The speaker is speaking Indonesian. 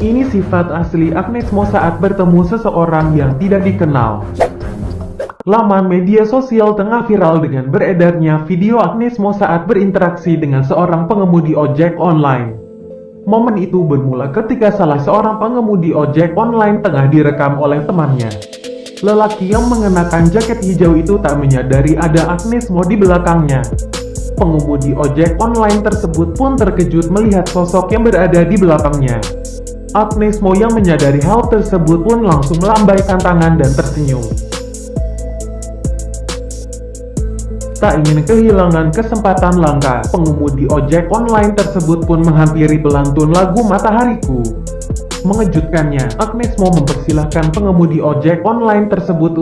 Ini sifat asli Agnes Mo saat bertemu seseorang yang tidak dikenal. Laman media sosial tengah viral dengan beredarnya video Agnes Mo saat berinteraksi dengan seorang pengemudi ojek online. Momen itu bermula ketika salah seorang pengemudi ojek online tengah direkam oleh temannya. Lelaki yang mengenakan jaket hijau itu tak menyadari ada Agnes Mo di belakangnya. Pengemudi ojek online tersebut pun terkejut melihat sosok yang berada di belakangnya. Agnes Mo yang menyadari hal tersebut pun langsung melambaikan tangan dan tersenyum. Tak ingin kehilangan kesempatan langka, pengemudi ojek online tersebut pun menghampiri pelantun lagu Matahariku. Mengejutkannya, Agnes Mo mempersilahkan pengemudi ojek online tersebut